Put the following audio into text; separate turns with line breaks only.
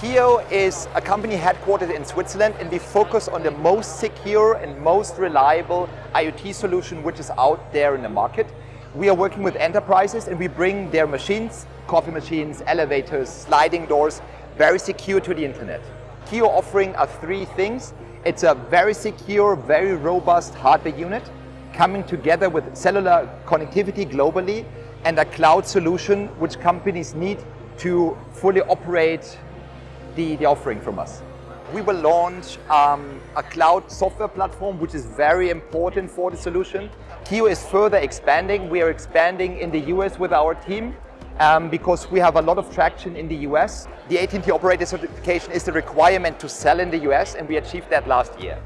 Qiio is a company headquartered in Switzerland and we focus on the most secure and most reliable IoT solution which is out there in the market. We are working with enterprises and we bring their machines, coffee machines, elevators, sliding doors, very secure to the internet. Qiio offering are three things. It's a very secure, very robust hardware unit coming together with cellular connectivity globally and a cloud solution which companies need to fully operate the, the offering from us. We will launch um, a cloud software platform which is very important for the solution. Qiio is further expanding. We are expanding in the US with our team um, because we have a lot of traction in the US. The AT&T operator certification is the requirement to sell in the US and we achieved that last year.